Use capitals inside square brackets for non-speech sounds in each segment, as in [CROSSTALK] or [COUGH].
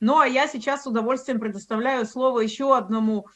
Ну, а я сейчас с удовольствием предоставляю слово еще одному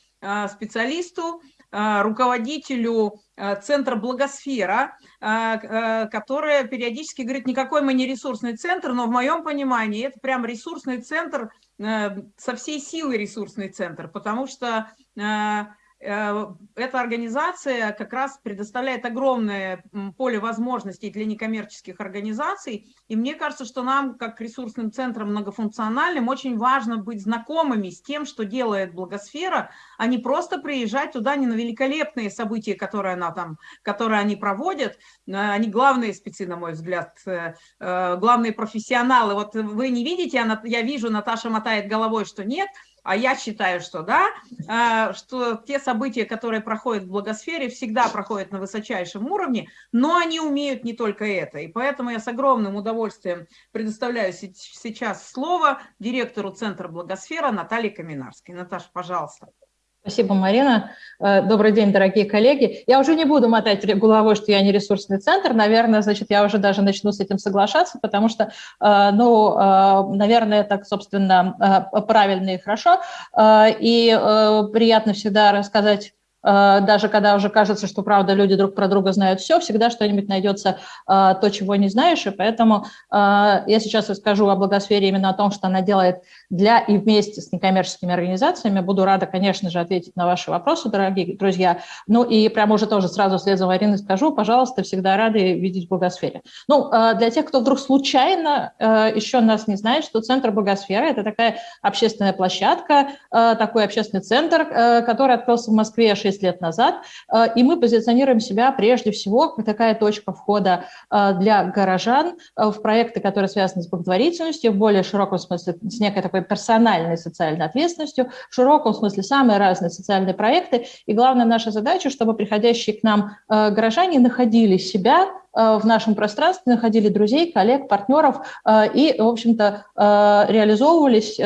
специалисту, руководителю Центра «Благосфера», которая периодически говорит, никакой мы не ресурсный центр, но в моем понимании это прям ресурсный центр, со всей силы ресурсный центр, потому что Э, эта организация как раз предоставляет огромное поле возможностей для некоммерческих организаций, и мне кажется, что нам, как ресурсным центром многофункциональным, очень важно быть знакомыми с тем, что делает благосфера, а не просто приезжать туда не на великолепные события, которые, она там, которые они проводят, э, они главные спецы, на мой взгляд, э, главные профессионалы. Вот вы не видите, я вижу, Наташа мотает головой, что нет – а я считаю, что да, а, что те события, которые проходят в благосфере, всегда проходят на высочайшем уровне, но они умеют не только это. И поэтому я с огромным удовольствием предоставляю сейчас слово директору Центра Благосфера Наталье Каминарской. Наташа, пожалуйста. Спасибо, Марина. Э, добрый день, дорогие коллеги. Я уже не буду мотать головой, что я не ресурсный центр. Наверное, значит, я уже даже начну с этим соглашаться, потому что, э, ну, э, наверное, так, собственно, правильно и хорошо. И приятно всегда рассказать даже когда уже кажется, что, правда, люди друг про друга знают все, всегда что-нибудь найдется э, то, чего не знаешь, и поэтому э, я сейчас расскажу о благосфере именно о том, что она делает для и вместе с некоммерческими организациями. Буду рада, конечно же, ответить на ваши вопросы, дорогие друзья. Ну и прямо уже тоже сразу вслед за Мариной скажу, пожалуйста, всегда рады видеть в благосфере. Ну, для тех, кто вдруг случайно еще нас не знает, что Центр благосферы – это такая общественная площадка, такой общественный центр, который открылся в Москве 6 6 лет назад, э, и мы позиционируем себя прежде всего как такая точка входа э, для горожан э, в проекты, которые связаны с благотворительностью, в более широком смысле с некой такой персональной социальной ответственностью, в широком смысле самые разные социальные проекты. И главная наша задача, чтобы приходящие к нам горожане находили себя в нашем пространстве, находили друзей, коллег, партнеров э, и, в общем-то, э, реализовывались,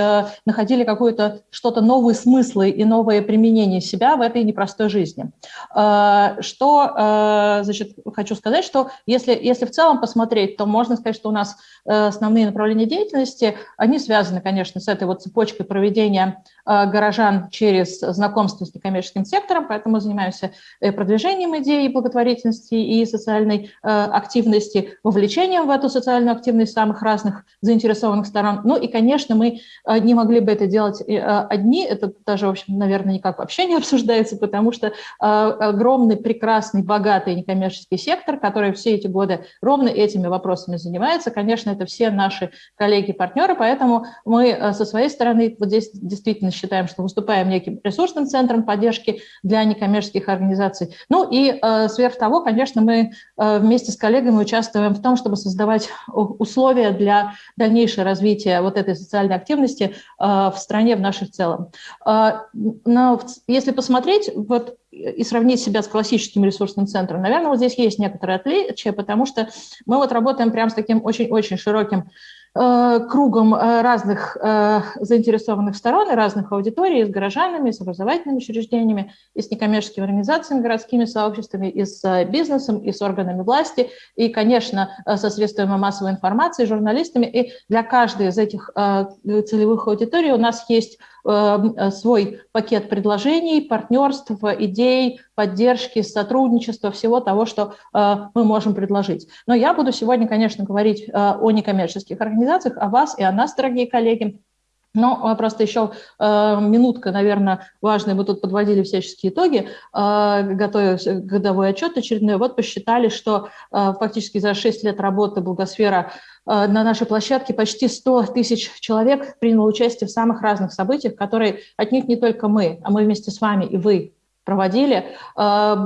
находили какое-то что-то новые смыслы и новые применения себя в этой непростой жизни. Что, значит, хочу сказать, что если, если в целом посмотреть, то можно сказать, что у нас основные направления деятельности, они связаны, конечно, с этой вот цепочкой проведения горожан через знакомство с некоммерческим сектором, поэтому занимаемся продвижением идеи благотворительности и социальной активности, вовлечением в эту социальную активность самых разных заинтересованных сторон. Ну и, конечно, мы э, не могли бы это делать э, одни, это даже, в общем, наверное, никак вообще не [LAUGHS] обсуждается, потому что э, огромный, прекрасный, богатый некоммерческий сектор, который все эти годы ровно этими вопросами занимается, конечно, это все наши коллеги-партнеры, поэтому мы со своей стороны вот здесь действительно считаем, что выступаем неким ресурсным центром поддержки для некоммерческих организаций. Ну и сверх того, конечно, мы вместе вместе с коллегами участвуем в том, чтобы создавать условия для дальнейшего развития вот этой социальной активности э, в стране, в нашей целом. Э, но если посмотреть вот, и сравнить себя с классическим ресурсным центром, наверное, вот здесь есть некоторые отличия, потому что мы вот работаем прямо с таким очень-очень широким Э, кругом э, разных э, заинтересованных сторон и разных аудиторий, с горожанами, с образовательными учреждениями, и с некоммерческими организациями, городскими сообществами, и с бизнесом, и с органами власти, и, конечно, со средствами массовой информации, журналистами. И для каждой из этих целевых аудиторий у нас есть Э, свой пакет предложений, партнерств, идей, поддержки, сотрудничества, всего того, что э, мы можем предложить. Но я буду сегодня, конечно, говорить э, о некоммерческих организациях, о вас и о нас, дорогие коллеги. Но просто еще э, минутка, наверное, важная. Мы тут подводили всяческие итоги, э, годовой отчет очередной. Вот посчитали, что э, фактически за 6 лет работы Благосфера Э, на нашей площадке почти 100 тысяч человек приняло участие в самых разных событиях, которые от них не только мы, а мы вместе с вами и вы проводили. Э,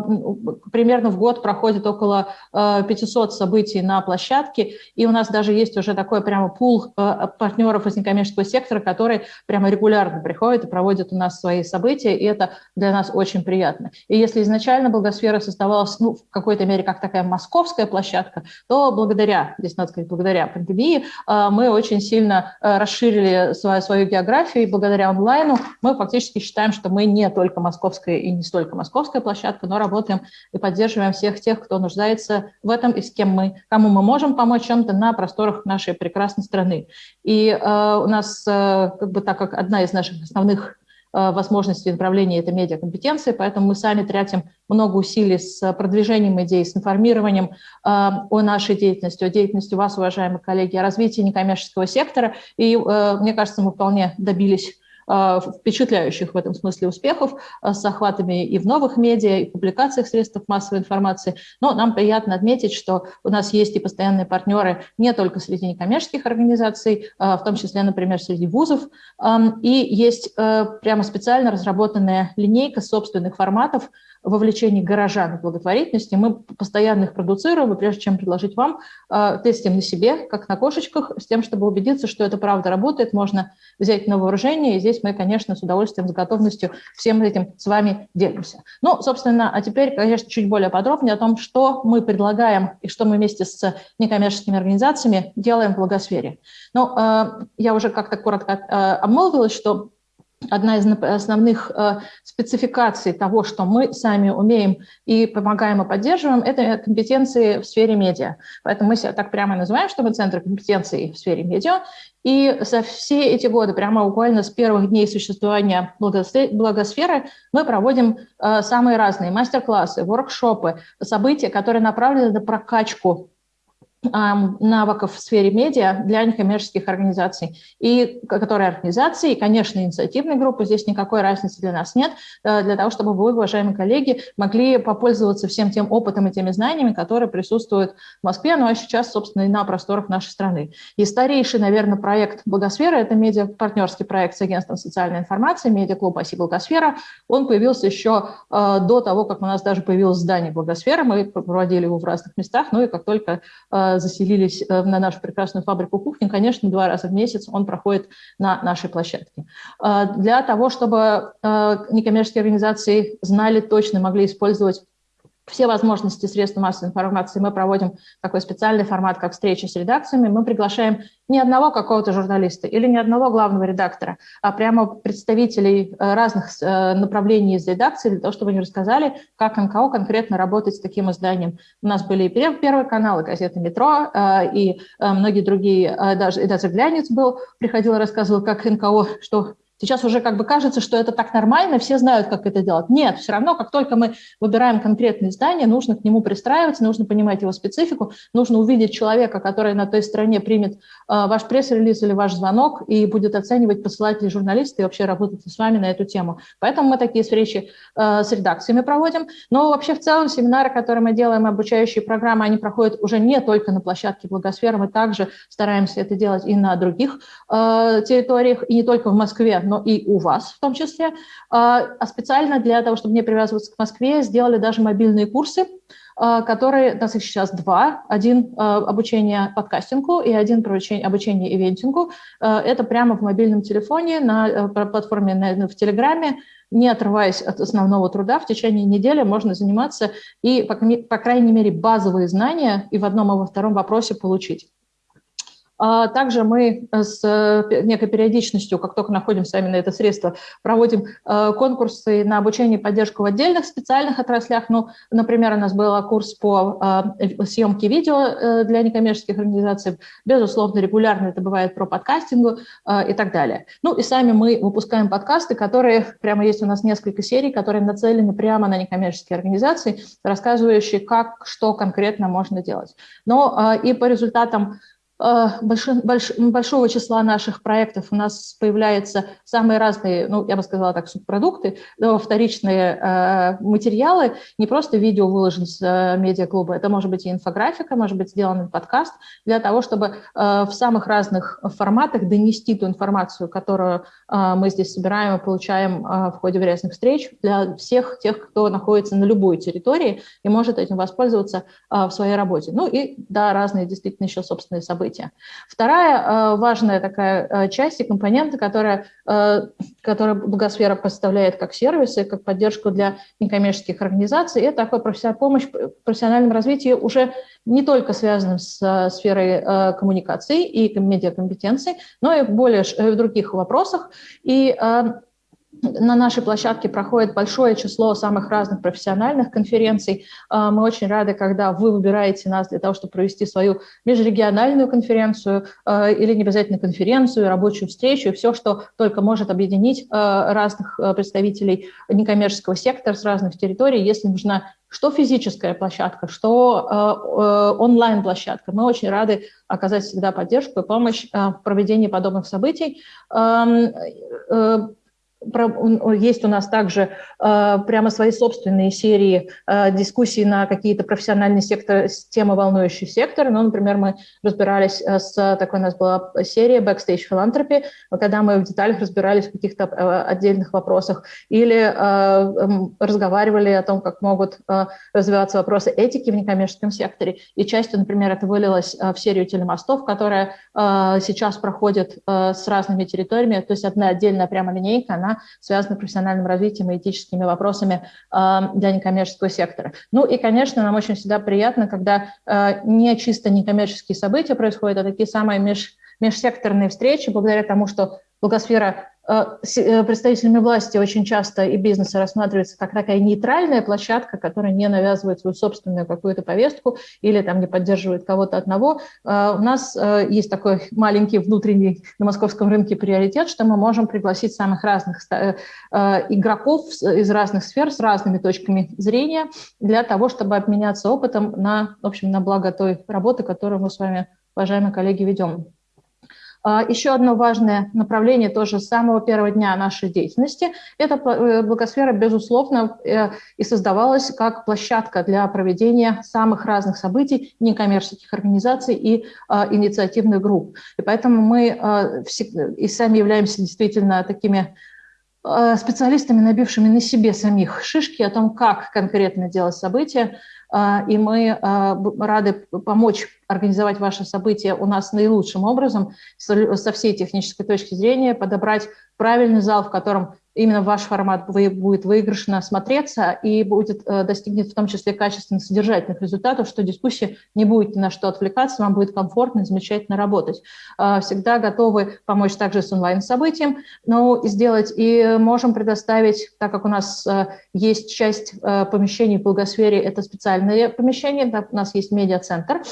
примерно в год проходит около 500 э, событий на площадке, и у нас даже есть уже такой прямо пул э, партнеров из некоммерческого сектора, которые прямо регулярно приходят и проводят у нас свои события, и это для нас очень приятно. И если изначально Благосфера создавалась ну, в какой-то мере как такая московская площадка, то благодаря, здесь надо сказать, благодаря пандемии, мы очень сильно расширили свою, свою географию, и благодаря онлайну мы фактически считаем, что мы не только московская и не только московская площадка, но работаем и поддерживаем всех тех, кто нуждается в этом и с кем мы, кому мы можем помочь чем-то на просторах нашей прекрасной страны. И э, у нас, э, как бы так как одна из наших основных Э, возможности направления это медиакомпетенции, поэтому мы сами тратим много усилий с продвижением идей, с информированием э, о нашей деятельности, о деятельности вас, уважаемые коллеги, о развитии некоммерческого сектора. И э, мне кажется, мы вполне добились впечатляющих в этом смысле успехов э, с охватами и в новых медиа, и в публикациях средств массовой информации. Но нам приятно отметить, что у нас есть и постоянные партнеры не только среди некоммерческих организаций, э, в том числе, например, среди вузов, эм, и есть прямо специально разработанная линейка собственных форматов, вовлечении горожан в благотворительности. Мы постоянно их продуцируем, и прежде чем предложить вам, э, тестим на себе, как на кошечках, с тем, чтобы убедиться, что это правда работает, можно взять на вооружение, и здесь мы, конечно, с удовольствием, с готовностью всем этим с вами делимся. Ну, собственно, а теперь, конечно, чуть более подробнее о том, что мы предлагаем и что мы вместе с некоммерческими организациями делаем в благосфере. Ну, э, я уже как-то коротко э, обмолвилась, что одна из основных э, спецификаций того, что мы сами умеем и помогаем и поддерживаем, это компетенции в сфере медиа. Поэтому мы себя так прямо называем, что мы центр компетенций в сфере медиа. И за все эти годы, прямо буквально с первых дней существования благосферы, мы проводим э, самые разные мастер-классы, воркшопы, события, которые направлены на прокачку навыков в сфере медиа для некоммерческих организаций. И которые организации, и, конечно, инициативные группы, здесь никакой разницы для нас нет, э, для того, чтобы вы, уважаемые коллеги, могли попользоваться всем тем опытом и теми знаниями, которые присутствуют в Москве, ну а сейчас, собственно, и на просторах нашей страны. И старейший, наверное, проект «Благосфера» — это медиа-партнерский проект с агентством социальной информации, медиаклуб «Оси Благосфера». Он появился еще э, до того, как у нас даже появилось здание «Благосфера». Мы проводили его в разных местах, ну и как только э, заселились э, на нашу прекрасную фабрику кухни, конечно, два раза в месяц он проходит на нашей площадке. Э, для того, чтобы э, некоммерческие организации знали точно, могли использовать все возможности средств массовой информации мы проводим такой специальный формат, как встречи с редакциями. Мы приглашаем не одного какого-то журналиста или не одного главного редактора, а прямо представителей э, разных э, направлений из редакции для того, чтобы они рассказали, как НКО конкретно работать с таким изданием. У нас были и Первый канал, и газета «Метро», э, и многие другие, даже, и даже «Глянец» был, приходил и рассказывал, как НКО, что Сейчас уже как бы кажется, что это так нормально, все знают, как это делать. Нет, все равно, как только мы выбираем конкретное издание, нужно к нему пристраиваться, нужно понимать его специфику, нужно увидеть человека, который на той стороне примет э, ваш пресс-релиз или ваш звонок и будет оценивать, посылать ли журналисты и вообще работать с вами на эту тему. Поэтому мы такие встречи э, с редакциями проводим. Но вообще в целом семинары, которые мы делаем, обучающие программы, они проходят уже не только на площадке Благосферы, мы также стараемся это делать и на других э, территориях, и не только в Москве, но и у вас в том числе. А, а специально для того, чтобы не привязываться к Москве, сделали даже мобильные курсы, а, которые, у нас их сейчас два. Один а, обучение подкастингу и один обучение ивентингу. Это прямо в мобильном телефоне на э, платформе в Телеграме, не отрываясь от основного труда, в течение недели можно заниматься и, по крайней мере, базовые знания и в одном и во втором вопросе получить. А также мы э, с э, некой периодичностью, как только находим сами на это средство, проводим э, конкурсы на обучение и поддержку в отдельных специальных отраслях. Ну, например, у нас был курс по съемке видео для некоммерческих организаций. Безусловно, регулярно это бывает про подкастингу и так далее. Ну и сами мы выпускаем подкасты, которые, прямо есть у нас несколько серий, которые нацелены прямо на некоммерческие организации, рассказывающие, как, что конкретно можно делать. Но и по результатам Э, большого числа наших проектов у нас появляются самые разные, ну, я бы сказала так, субпродукты, вторичные э, материалы, не просто видео выложен с э, медиаклуба, это может быть и инфографика, может быть сделан подкаст, для того, чтобы в самых разных форматах донести ту информацию, которую мы здесь собираем и получаем в ходе разных встреч для всех тех, кто находится на любой территории и может этим воспользоваться в своей работе. Ну и, да, разные действительно еще собственные события события. Вторая э, важная такая э, часть и компонента, которая, э, которая Благосфера поставляет как сервисы, как поддержку для некоммерческих организаций, это такая помощь в профессиональном развитии уже не только связанным с сферой коммуникаций и медиакомпетенций, но и более в других вопросах. И на нашей площадке проходит большое число самых разных профессиональных конференций. А, мы очень рады, когда вы выбираете нас для того, чтобы провести свою межрегиональную конференцию а, или не обязательно конференцию, рабочую встречу, все, что только может объединить а, разных представителей некоммерческого сектора с разных территорий, если нужна что физическая площадка, что онлайн-площадка. Мы очень рады оказать всегда поддержку и помощь в проведении подобных событий э, есть у нас также э, прямо свои собственные серии э, дискуссий на какие-то профессиональные секторы, темы, волнующие секторы. Ну, например, мы разбирались э, с такой у нас была серия Backstage Philanthropy, когда мы в деталях разбирались в каких-то отдельных вопросах или разговаривали о том, как могут развиваться вопросы этики в некоммерческом секторе. И частью, например, это вылилось в серию телемостов, которая сейчас проходит с разными территориями, то есть одна отдельная прямо линейка, она связана с профессиональным развитием и этическими вопросами а, для некоммерческого сектора. Ну и, конечно, нам очень всегда приятно, когда а, не чисто некоммерческие события происходят, а такие самые меж, межсекторные встречи, благодаря тому, что Благосфера представителями власти очень часто и бизнеса рассматривается как такая нейтральная площадка, которая не навязывает свою собственную какую-то повестку или там не поддерживает кого-то одного. Э, у нас есть такой маленький внутренний на московском рынке приоритет, что мы можем пригласить самых разных игроков из разных сфер с разными точками зрения для того, чтобы обменяться опытом на, в общем, на благо той работы, которую мы с вами, уважаемые коллеги, ведем. А, еще одно важное направление тоже с самого первого дня нашей деятельности – это э, благосфера, безусловно, э, и создавалась как площадка для проведения самых разных событий некоммерческих организаций и а, инициативных групп. И поэтому мы а, и сами являемся действительно такими специалистами, набившими на себе самих шишки о том, как конкретно делать события, и мы а, рады помочь организовать ваше событие у нас наилучшим образом, со всей технической точки зрения, подобрать правильный зал, в котором именно ваш формат будет выигрышно смотреться и будет э, достигнет в том числе качественных содержательных результатов, что дискуссия не будет ни на что отвлекаться, вам будет комфортно и замечательно работать. А, всегда готовы помочь также с онлайн-событием, но сделать и можем предоставить, так как у нас э, есть часть э, помещений в благосфере, это специальные помещения, у нас есть медиацентр,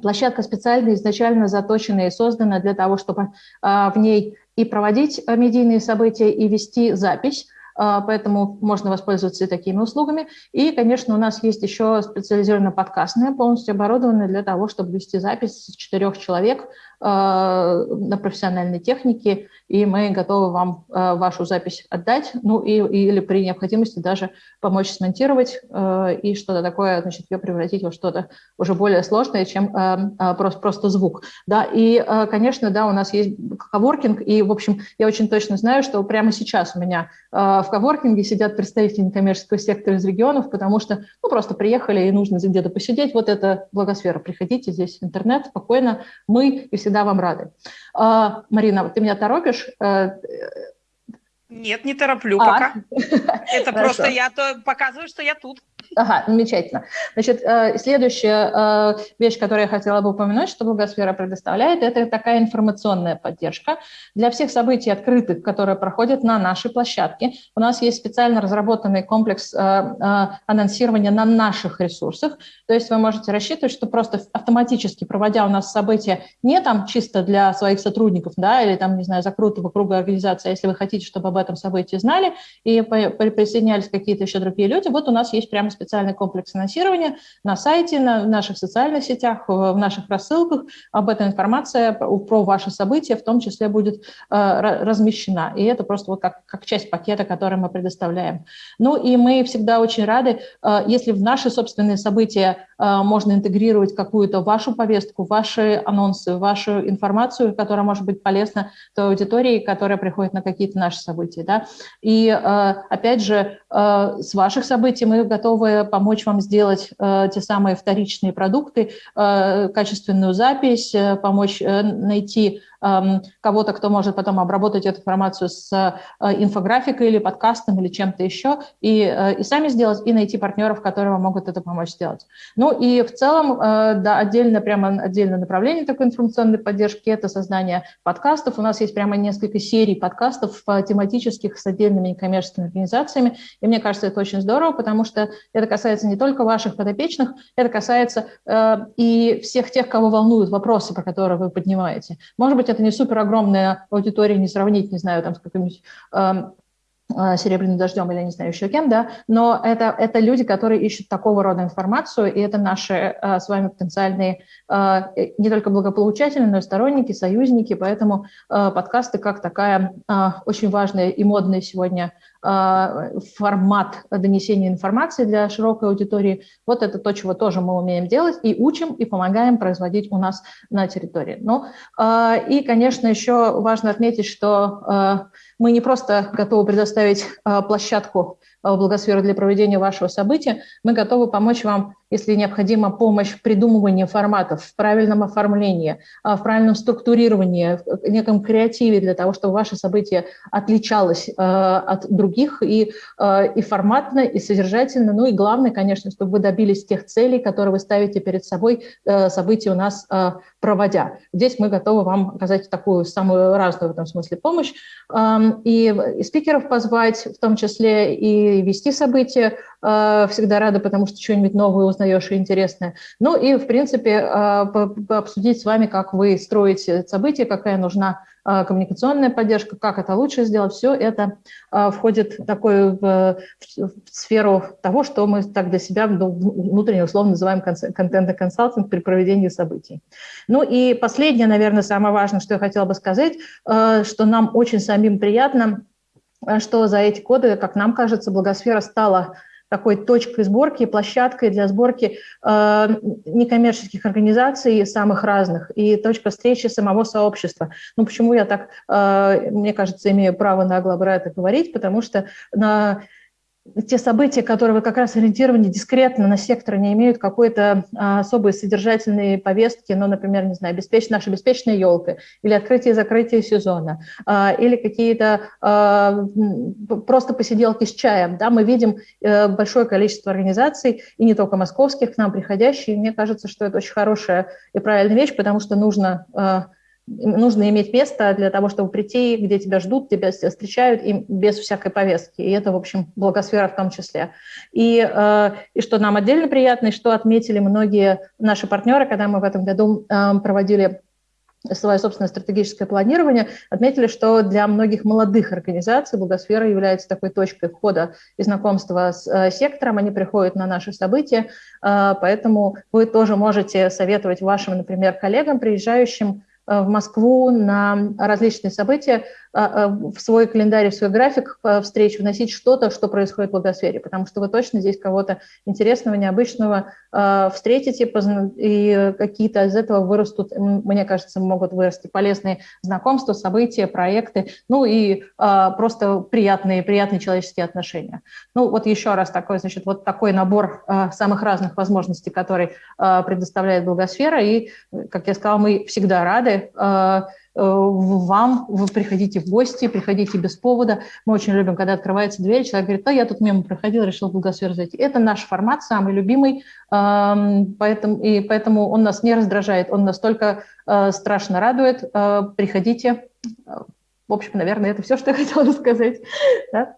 Площадка специально изначально заточена и создана для того, чтобы в ней и проводить э, медийные события, и вести запись. А, поэтому можно воспользоваться и такими услугами. И, конечно, у нас есть еще специализированная подкастная, полностью оборудованная для того, чтобы вести запись с четырех человек на профессиональной технике, и мы готовы вам э, вашу запись отдать, ну и, или при необходимости даже помочь смонтировать э, и что-то такое, значит, ее превратить во что-то уже более сложное, чем просто, просто звук. Да, и, конечно, да, у нас есть коворкинг, и, в общем, я очень точно знаю, что прямо сейчас у меня в коворкинге сидят представители некоммерческого сектора из регионов, потому что, ну, просто приехали и нужно где-то посидеть, вот это благосфера, приходите, здесь интернет, спокойно, мы и всегда всегда вам рады. А, Марина, ты меня торопишь? Э, Нет, не тороплю а? пока. [LAUGHS] Это просто я показываю, что я тут. Ага, замечательно. Значит, э, следующая э, вещь, которую я хотела бы упомянуть, что Благосфера предоставляет, это такая информационная поддержка для всех событий открытых, которые проходят на нашей площадке. У нас есть специально разработанный комплекс э, анонсирования на наших ресурсах. То есть вы можете рассчитывать, что просто автоматически, проводя у нас события не там чисто для своих сотрудников, да, или там, не знаю, закрытого круга организации, а если вы хотите, чтобы об этом событии знали и присоединялись какие-то еще другие люди, вот у нас есть прямо специальный комплекс финансирования на сайте, на наших социальных сетях, в наших рассылках. Об этом информация про ваши события в том числе будет э, размещена. И это просто вот как, как часть пакета, который мы предоставляем. Ну и мы всегда очень рады, э, если в наши собственные события э, можно интегрировать какую-то вашу повестку, ваши анонсы, вашу информацию, которая может быть полезна той аудитории, которая приходит на какие-то наши события. Да? И опять же, с ваших событий мы готовы помочь вам сделать э, те самые вторичные продукты, э, качественную запись, э, помочь найти эм, кого-то, кто может потом обработать эту информацию с э, инфографикой или подкастом или чем-то еще, и, э, и сами сделать, и найти партнеров, которые вам могут это помочь сделать. Ну и в целом, да, отдельно, прямо отдельное направление такой информационной поддержки – это создание подкастов. У нас есть прямо несколько серий подкастов тематических с отдельными некоммерческими организациями, и мне кажется, это очень здорово, потому что это касается не только ваших подопечных, это касается э, и всех тех, кого волнуют вопросы, про которые вы поднимаете. Может быть, это не супер огромная аудитория, не сравнить, не знаю, там с каким-нибудь э, э, серебряным дождем или не знаю еще кем, да, но это, это люди, которые ищут такого рода информацию, и это наши э, с вами потенциальные э, не только благополучатели, но и сторонники, союзники, поэтому э, подкасты как такая очень важная и модная сегодня а, формат донесения информации для широкой аудитории. Вот это то, чего тоже мы умеем делать и учим, и помогаем производить у нас на территории. Ну, а, и, конечно, еще важно отметить, что а, мы не просто готовы предоставить площадку в благосферу для проведения вашего события, мы готовы помочь вам если необходима помощь в придумывании форматов, в правильном оформлении, а, в правильном структурировании, в неком креативе для того, чтобы ваше событие отличалось от других и, и форматно, и содержательно. Ну и главное, конечно, чтобы вы добились тех целей, которые вы ставите перед собой, события у нас проводя. Здесь мы готовы вам оказать такую самую разную в этом смысле помощь. И, и спикеров позвать, в том числе и вести события, всегда рада, потому что что-нибудь новое узнаешь и интересное. Ну и, в принципе, а, обсудить с вами, как вы строите события, какая нужна а, коммуникационная поддержка, как это лучше сделать. Все это входит в такую в, в сферу того, что мы так для себя ну, внутренне условно называем контент-консалтинг при проведении событий. Ну и последнее, наверное, самое важное, что я хотела бы сказать, что нам очень самим приятно, что за эти годы, как нам кажется, благосфера стала такой точкой сборки, площадкой для сборки э, некоммерческих организаций самых разных и точка встречи самого сообщества. Ну, почему я так, э, мне кажется, имею право нагло про это говорить, потому что на те события, которые как раз ориентированы дискретно на сектор, не имеют какой-то а, особой содержательной повестки, ну, например, не знаю, беспеч... наша беспечная елка, или открытие и закрытие сезона, а, или какие-то а, просто посиделки с чаем. Да, мы видим а, большое количество организаций, и не только московских, к нам приходящие. Мне кажется, что это очень хорошая и правильная вещь, потому что нужно... Нужно иметь место для того, чтобы прийти, где тебя ждут, тебя встречают, и без всякой повестки. И это, в общем, благосфера в том числе. И, э, и что нам отдельно приятно, и что отметили многие наши партнеры, когда мы в этом году э, проводили свое собственное стратегическое планирование, отметили, что для многих молодых организаций благосфера является такой точкой входа и знакомства с э, сектором. Они приходят на наши события, поэтому вы тоже можете советовать вашим, например, коллегам, приезжающим в Москву на различные события, э, э, в свой календарь, в свой график встреч вносить что-то, что происходит в благосфере, потому что вы точно здесь кого-то интересного, необычного встретите, и какие-то из этого вырастут, мне кажется, могут вырасти полезные знакомства, события, проекты, ну и просто приятные, приятные человеческие отношения. Ну вот еще раз такой, значит, вот такой набор самых разных возможностей, который предоставляет благосфера, и, как я сказала, мы всегда рады вам, вы приходите в гости, приходите без повода. Мы очень любим, когда открывается дверь, человек говорит, да, я тут мимо проходил, решил в Благосферу зайти. Это наш формат, самый любимый, эм, поэтому, и поэтому он нас не раздражает, он настолько э, страшно радует. Приходите. В общем, наверное, это все, что я [LAUGHS] хотела сказать. Да?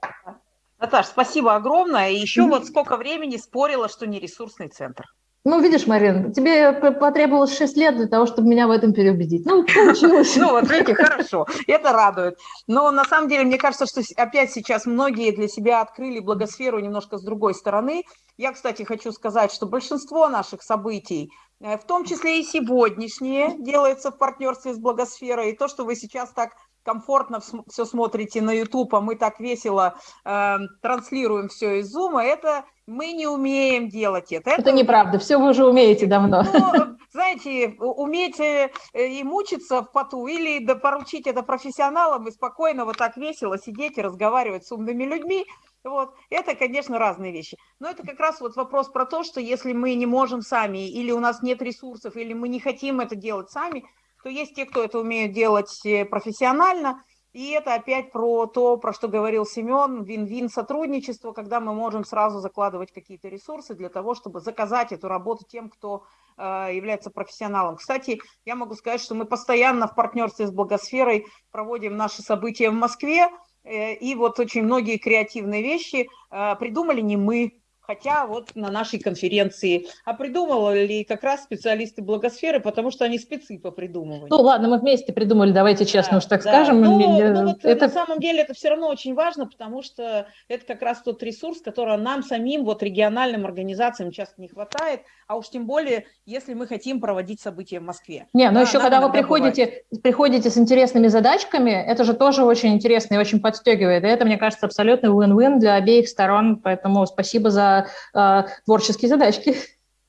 Наташа, спасибо огромное. И еще вот сколько времени спорила, что не ресурсный центр. Ну, видишь, Марин, тебе потребовалось 6 лет для того, чтобы меня в этом переубедить. Ну, получилось. [LAUGHS] Ну, вот видите, хорошо, это радует. Но на самом деле, мне кажется, что опять сейчас многие для себя открыли благосферу немножко с другой стороны. Я, кстати, хочу сказать, что большинство наших событий, э, в том числе и сегодняшние, делается в партнерстве с благосферой. И то, что вы сейчас так комфортно все смотрите на YouTube, а мы так весело э, транслируем все из Zoom, это мы не умеем делать это. Это, это неправда, все вы уже умеете давно. Ну, знаете, уметь э, и мучиться в поту, или поручить это профессионалам и спокойно вот так весело сидеть и разговаривать с умными людьми, вот. Это, конечно, разные вещи. Но это как раз вот вопрос про то, что если мы не можем сами, или у нас нет ресурсов, или мы не хотим это делать сами, то есть те, кто это умеют делать э, профессионально, и это опять про то, про что говорил Семен, вин-вин сотрудничество, когда мы можем сразу закладывать какие-то ресурсы для того, чтобы заказать эту работу тем, кто э, является профессионалом. Кстати, я могу сказать, что мы постоянно в партнерстве с Благосферой проводим наши события в Москве, э, и вот очень многие креативные вещи придумали не мы, хотя вот на нашей конференции. А придумывали как раз специалисты благосферы, потому что они спецы по придумыванию. Ну ладно, мы вместе придумали, давайте честно да, уж так да. скажем. Ну, ну, вот это... На самом деле это все равно очень важно, потому что это как раз тот ресурс, который нам самим, вот региональным организациям часто не хватает, а уж тем более, если мы хотим проводить события в Москве. Не, но да, еще когда вы приходите, приходите с интересными задачками, это же тоже очень интересно и очень подстегивает. И это, мне кажется, абсолютно win-win для обеих сторон, поэтому спасибо за э, творческие задачки.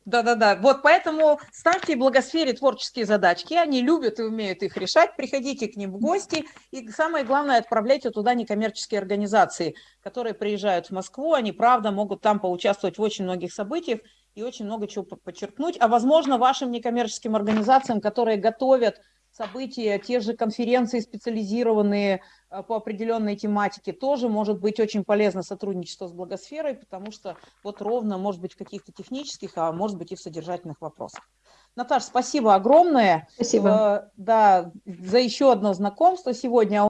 Да-да-да, вот поэтому ставьте благосфере творческие задачки, они любят и умеют их решать, приходите к ним в гости, и самое главное, отправляйте туда некоммерческие организации, которые приезжают в Москву, они, правда, могут там поучаствовать в очень многих событиях и очень много чего подчеркнуть, а, возможно, вашим некоммерческим организациям, которые готовят события, те же конференции специализированные э, по определенной тематике, тоже может быть очень полезно сотрудничество с благосферой, потому что вот ровно, может быть, в каких-то технических, а может быть и в содержательных вопросах. Наташа, спасибо огромное. Спасибо. Э, да, за еще одно знакомство сегодня.